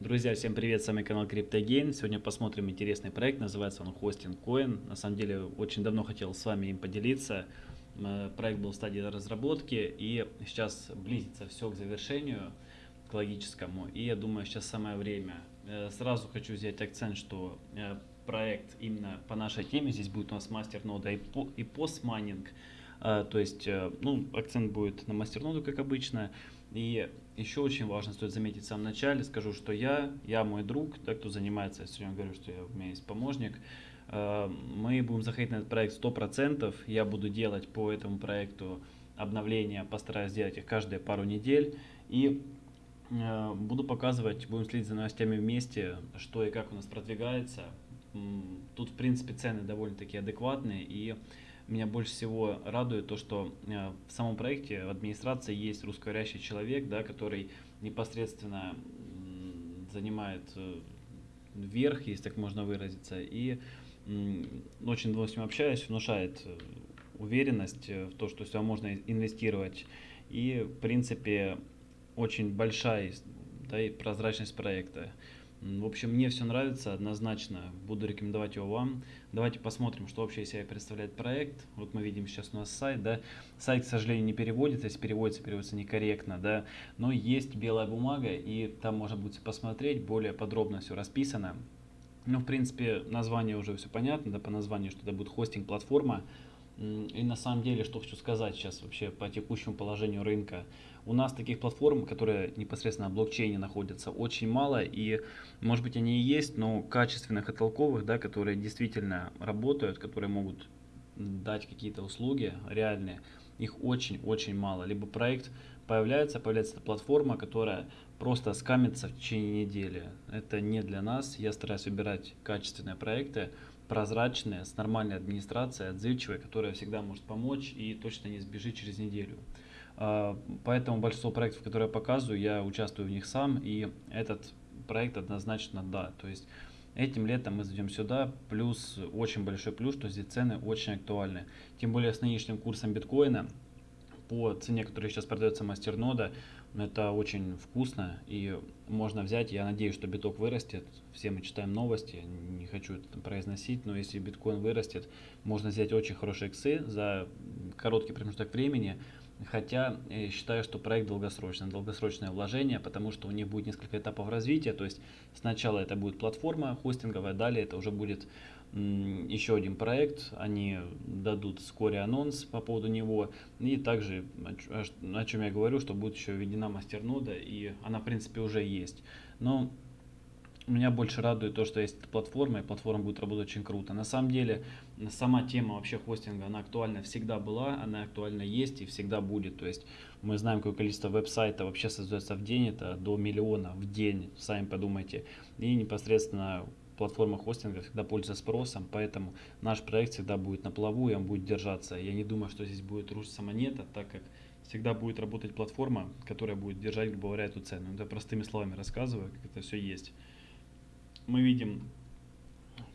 Друзья, всем привет, с вами канал CryptoGain. Сегодня посмотрим интересный проект, называется он Hosting Coin. На самом деле, очень давно хотел с вами им поделиться. Э, проект был в стадии разработки и сейчас близится все к завершению, к логическому. И я думаю, сейчас самое время. Э, сразу хочу взять акцент, что э, проект именно по нашей теме, здесь будет у нас мастер-нода и постмайнинг. То есть, ну, акцент будет на мастер-ноду, как обычно. И еще очень важно, стоит заметить в самом начале, скажу, что я, я мой друг, да, кто занимается, я сегодня говорю, что я, у меня есть помощник, э, мы будем заходить на этот проект 100%, я буду делать по этому проекту обновления, постараюсь сделать их каждые пару недель, и э, буду показывать, будем следить за новостями вместе, что и как у нас продвигается. Тут, в принципе, цены довольно-таки адекватные, и меня больше всего радует то, что э, в самом проекте в администрации есть русскоговорящий человек, да, который непосредственно занимает э, верх, если так можно выразиться, и очень давно с ним общаюсь, внушает э, уверенность в то, что сюда можно инвестировать. И, в принципе, очень большая да, и прозрачность проекта. В общем, мне все нравится однозначно, буду рекомендовать его вам. Давайте посмотрим, что вообще из себя представляет проект. Вот мы видим сейчас у нас сайт, да. Сайт, к сожалению, не переводится, если переводится, переводится некорректно, да. Но есть белая бумага, и там можно будет посмотреть, более подробно все расписано. Ну, в принципе, название уже все понятно, да, по названию, что это будет хостинг-платформа. И на самом деле, что хочу сказать сейчас вообще по текущему положению рынка. У нас таких платформ, которые непосредственно на блокчейне находятся, очень мало. И может быть они и есть, но качественных и толковых, да, которые действительно работают, которые могут дать какие-то услуги реальные, их очень-очень мало. Либо проект появляется, появляется эта платформа, которая просто скамится в течение недели. Это не для нас. Я стараюсь выбирать качественные проекты, прозрачная, с нормальной администрацией, отзывчивая, которая всегда может помочь и точно не сбежит через неделю. А, поэтому большинство проектов, которые я показываю, я участвую в них сам, и этот проект однозначно да. То есть этим летом мы зайдем сюда, плюс очень большой плюс, что здесь цены очень актуальны. Тем более с нынешним курсом биткоина, по цене, которая сейчас продается мастернода, это очень вкусно и можно взять. Я надеюсь, что биток вырастет. Все мы читаем новости, не хочу это произносить, но если биткоин вырастет, можно взять очень хорошие иксы за короткий промежуток времени. Хотя я э, считаю, что проект долгосрочный, долгосрочное вложение, потому что у них будет несколько этапов развития. То есть сначала это будет платформа хостинговая, далее это уже будет еще один проект, они дадут вскоре анонс по поводу него. И также, о чем я говорю, что будет еще введена мастернода, и она в принципе уже есть. Но меня больше радует то, что есть эта платформа, и платформа будет работать очень круто. На самом деле, сама тема вообще хостинга, она актуальна всегда была, она актуальна есть и всегда будет. То есть мы знаем, какое количество веб-сайтов вообще создается в день, это до миллиона в день, сами подумайте. И непосредственно платформа хостинга всегда пользуется спросом, поэтому наш проект всегда будет на плаву, и он будет держаться. Я не думаю, что здесь будет рушиться монета, так как всегда будет работать платформа, которая будет держать, грубо говоря, эту цену. Это простыми словами рассказываю, как это все есть. Мы видим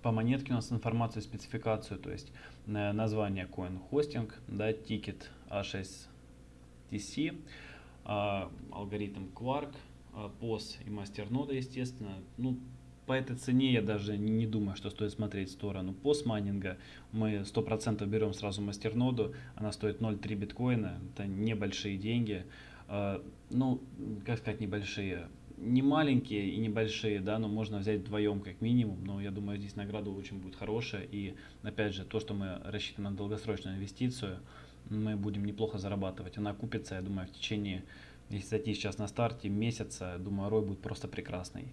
по монетке у нас информацию, спецификацию, то есть э, название coin hosting, да, тикет A6TC, а, алгоритм Quark, POS а, и мастернода, естественно. Ну, по этой цене я даже не думаю, что стоит смотреть в сторону постмайнинга. Мы 100% берем сразу мастерноду, она стоит 0,3 биткоина, это небольшие деньги. А, ну, как сказать небольшие? Не маленькие и небольшие, да, но можно взять вдвоем как минимум, но я думаю, здесь награда очень будет хорошая. И опять же, то, что мы рассчитываем на долгосрочную инвестицию, мы будем неплохо зарабатывать. Она купится, я думаю, в течение если зайти сейчас на старте месяца, думаю, рой будет просто прекрасный.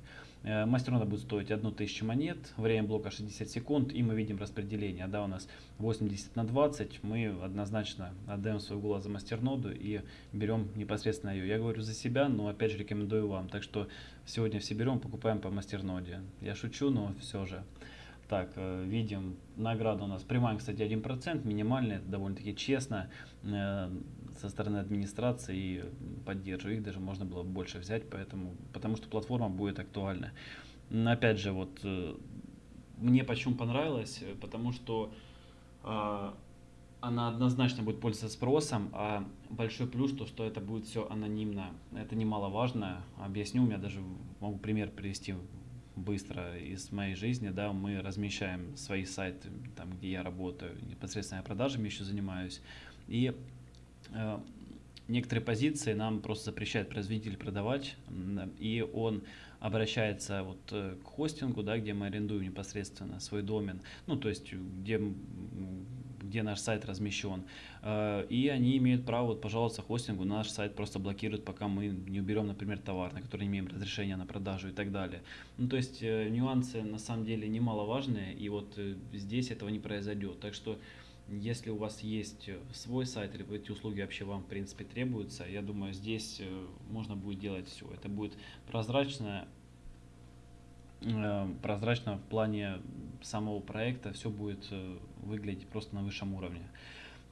Э, мастернода будет стоить 1000 монет, время блока 60 секунд, и мы видим распределение. Да, у нас 80 на 20, мы однозначно отдаем свой голос за мастерноду и берем непосредственно ее. Я говорю за себя, но опять же рекомендую вам. Так что сегодня все берем, покупаем по мастерноде. Я шучу, но все же. Так, э, видим, награда у нас прямая, кстати, 1%, минимальная, довольно-таки честно э, со стороны администрации и поддерживаю их, даже можно было больше взять, поэтому, потому что платформа будет актуальна. Опять же, вот э, мне почему понравилось, потому что она однозначно будет пользоваться спросом, а большой плюс то, что это будет все анонимно. Это немаловажно. Объясню, у меня даже могу пример привести быстро из моей жизни, да, мы размещаем свои сайты, там, где я работаю, непосредственно продажами еще занимаюсь, и э, некоторые позиции нам просто запрещает производитель продавать, и он обращается вот э, к хостингу, да, где мы арендуем непосредственно свой домен, ну, то есть где, где наш сайт размещен, э, и они имеют право вот, пожаловаться хостингу, наш сайт просто блокируют, пока мы не уберем, например, товар, на который не имеем разрешения на продажу и так далее. Ну, то есть э, нюансы на самом деле немаловажные, и вот здесь этого не произойдет, так что если у вас есть э, свой сайт или эти услуги вообще вам в принципе требуются, я думаю, здесь э, можно будет делать все. Это будет прозрачно, э, прозрачно в плане самого проекта, все будет выглядеть просто на высшем уровне.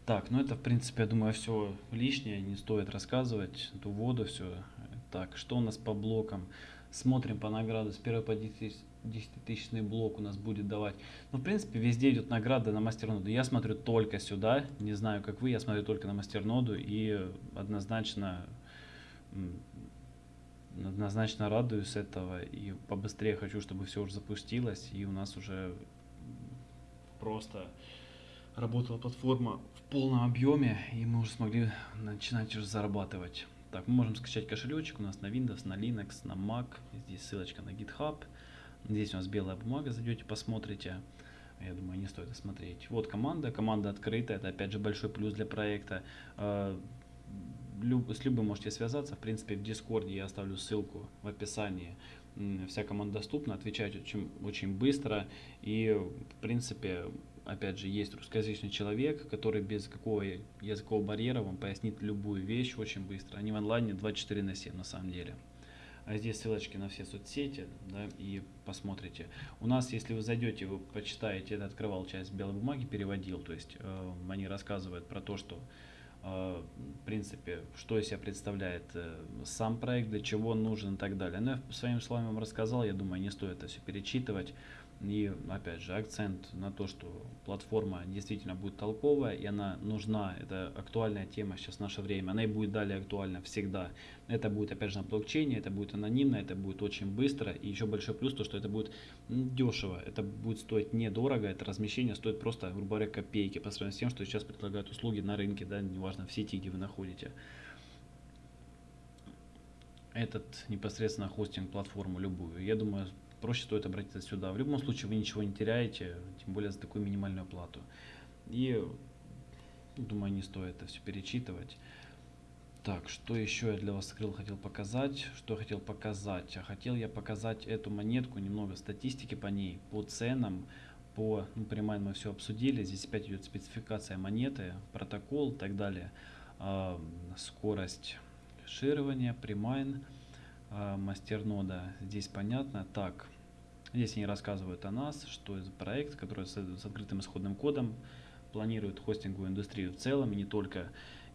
Так, ну это в принципе, я думаю, все лишнее, не стоит рассказывать, эту воду, все. Так, что у нас по блокам? Смотрим по награду с 1 по 10 10-тысячный блок у нас будет давать. Ну, в принципе, везде идет награда на мастерноду. Я смотрю только сюда, не знаю, как вы, я смотрю только на мастерноду и однозначно однозначно радуюсь этого и побыстрее хочу, чтобы все уже запустилось и у нас уже просто работала платформа в полном объеме и мы уже смогли начинать уже зарабатывать. Так, мы можем скачать кошелечек у нас на Windows, на Linux, на Mac. Здесь ссылочка на GitHub. Здесь у нас белая бумага, зайдете, посмотрите. Я думаю, не стоит смотреть. Вот команда, команда открытая, это опять же большой плюс для проекта. А, с любым можете связаться, в принципе в Дискорде я оставлю ссылку в описании. Вся команда доступна, отвечать очень, очень быстро и в принципе опять же, есть русскоязычный человек, который без какого языкового барьера вам пояснит любую вещь очень быстро. Они в онлайне 24 на 7 на самом деле. А здесь ссылочки на все соцсети, да, и посмотрите. У нас, если вы зайдете, вы почитаете, это открывал часть белой бумаги, переводил, то есть э, они рассказывают про то, что э, в принципе, что из себя представляет э, сам проект, для чего он нужен и так далее. Но я своими словами вам рассказал, я думаю, не стоит это все перечитывать. И опять же акцент на то, что платформа действительно будет толковая и она нужна. Это актуальная тема сейчас в наше время. Она и будет далее актуальна всегда. Это будет опять же на блокчейне, это будет анонимно, это будет очень быстро. И еще большой плюс то, что это будет дешево. Это будет стоить недорого. Это размещение стоит просто, грубо говоря, копейки по сравнению с тем, что сейчас предлагают услуги на рынке, да, неважно в сети, где вы находите этот непосредственно хостинг платформу любую. Я думаю, проще стоит обратиться сюда. В любом случае вы ничего не теряете, тем более за такую минимальную плату. И думаю, не стоит это все перечитывать. Так, что еще я для вас скрыл, хотел показать. Что хотел показать? А хотел я показать эту монетку, немного статистики по ней, по ценам, по, ну, понимаем, мы все обсудили. Здесь опять идет спецификация монеты, протокол и так далее. Скорость ширования, примайн. А, мастернода здесь понятно. Так, здесь они рассказывают о нас, что это проект, который с, с открытым исходным кодом планирует хостинговую индустрию в целом, и не только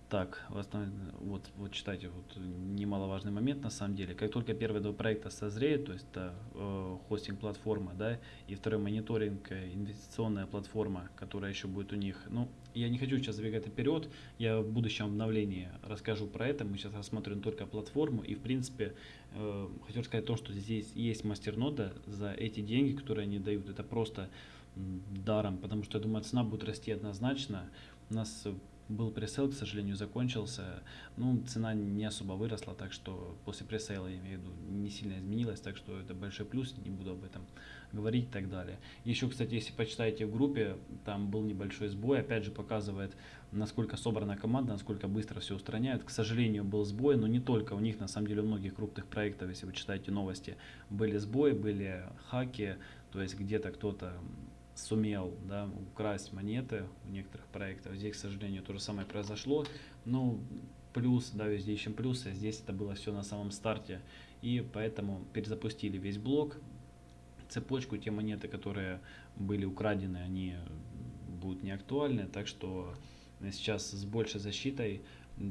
так, вот, вот читайте, вот немаловажный момент на самом деле. Как только первые два проекта созреют, то есть это э, хостинг-платформа, да, и второй мониторинг, э, инвестиционная платформа, которая еще будет у них. Ну, я не хочу сейчас забегать вперед, я в будущем обновлении расскажу про это. Мы сейчас рассмотрим только платформу, и в принципе, э, хочу сказать то, что здесь есть мастернода за эти деньги, которые они дают. Это просто даром, потому что я думаю, цена будет расти однозначно. У нас был пресейл, к сожалению, закончился. Ну, цена не особо выросла, так что после пресейла, я имею в виду, не сильно изменилась, так что это большой плюс, не буду об этом говорить и так далее. Еще, кстати, если почитаете в группе, там был небольшой сбой, опять же показывает, насколько собрана команда, насколько быстро все устраняют. К сожалению, был сбой, но не только у них, на самом деле, у многих крупных проектов, если вы читаете новости, были сбои, были хаки, то есть где-то кто-то сумел да, украсть монеты у некоторых проектов. Здесь, к сожалению, то же самое произошло. Но плюс, да, везде ищем плюсы. Здесь это было все на самом старте. И поэтому перезапустили весь блок, цепочку. Те монеты, которые были украдены, они будут не актуальны. Так что сейчас с большей защитой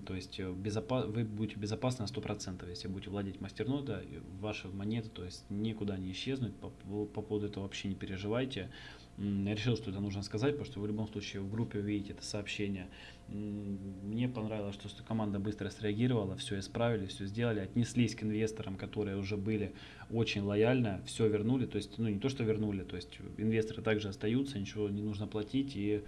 то есть э, безопа вы будете безопасны на 100%, если будете владеть мастернода, ваши монеты, то есть никуда не исчезнут, по, по поводу этого вообще не переживайте. Я решил, что это нужно сказать, потому что в любом случае в группе увидите это сообщение. Мне понравилось, что команда быстро среагировала, все исправили, все сделали, отнеслись к инвесторам, которые уже были очень лояльно, все вернули, то есть, ну не то, что вернули, то есть инвесторы также остаются, ничего не нужно платить, и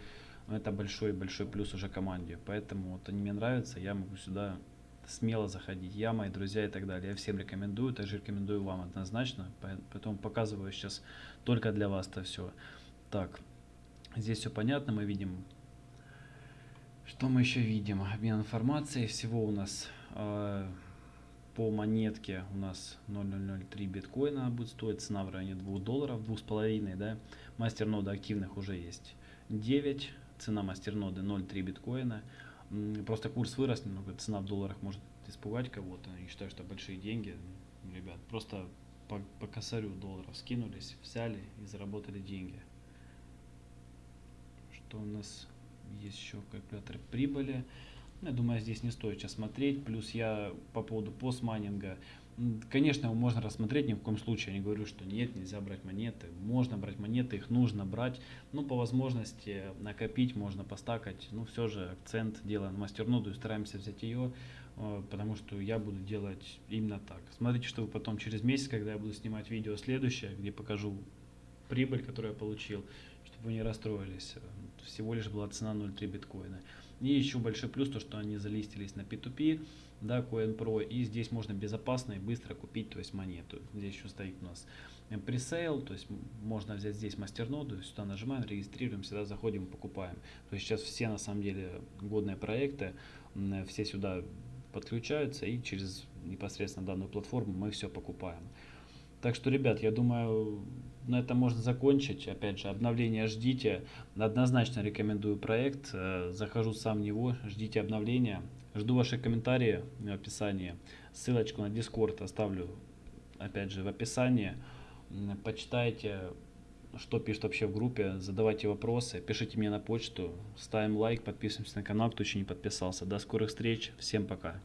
это большой-большой плюс уже команде. Поэтому вот они мне нравятся, я могу сюда смело заходить. Я, мои друзья и так далее. Я всем рекомендую, также рекомендую вам однозначно. Поэтому показываю сейчас только для вас это все. Так, здесь все понятно, мы видим, что мы еще видим? Обмен информацией, всего у нас э, по монетке у нас 0,003 биткоина будет стоить, цена в районе 2 долларов, 2,5, да, мастерноды активных уже есть 9, цена мастерноды 0,3 биткоина, просто курс вырос немного, цена в долларах может испугать кого-то, я считаю, что большие деньги, ребят, просто по, по косарю долларов скинулись, взяли и заработали деньги что у нас есть еще калькулятор прибыли. Я думаю, здесь не стоит сейчас смотреть. Плюс я по поводу постмайнинга. Конечно, его можно рассмотреть, ни в коем случае я не говорю, что нет, нельзя брать монеты. Можно брать монеты, их нужно брать. Ну, по возможности накопить, можно постакать. Ну, все же акцент делаем на мастерноду и стараемся взять ее, э, потому что я буду делать именно так. Смотрите, что вы потом через месяц, когда я буду снимать видео следующее, где покажу прибыль, которую я получил, чтобы вы не расстроились. Всего лишь была цена 0,3 биткоина. И еще большой плюс, то что они залистились на P2P, да, CoinPro, и здесь можно безопасно и быстро купить, то есть монету. Здесь еще стоит у нас пресейл, то есть можно взять здесь мастерноду, сюда нажимаем, регистрируем, сюда заходим покупаем. То есть сейчас все на самом деле годные проекты, все сюда подключаются и через непосредственно данную платформу мы все покупаем. Так что, ребят, я думаю, на этом можно закончить. Опять же, обновление ждите. Однозначно рекомендую проект. Э, захожу сам в него, ждите обновления. Жду ваши комментарии в описании. Ссылочку на Discord оставлю, опять же, в описании. Почитайте, что пишет вообще в группе, задавайте вопросы, пишите мне на почту, ставим лайк, подписываемся на канал, кто еще не подписался. До скорых встреч, всем пока.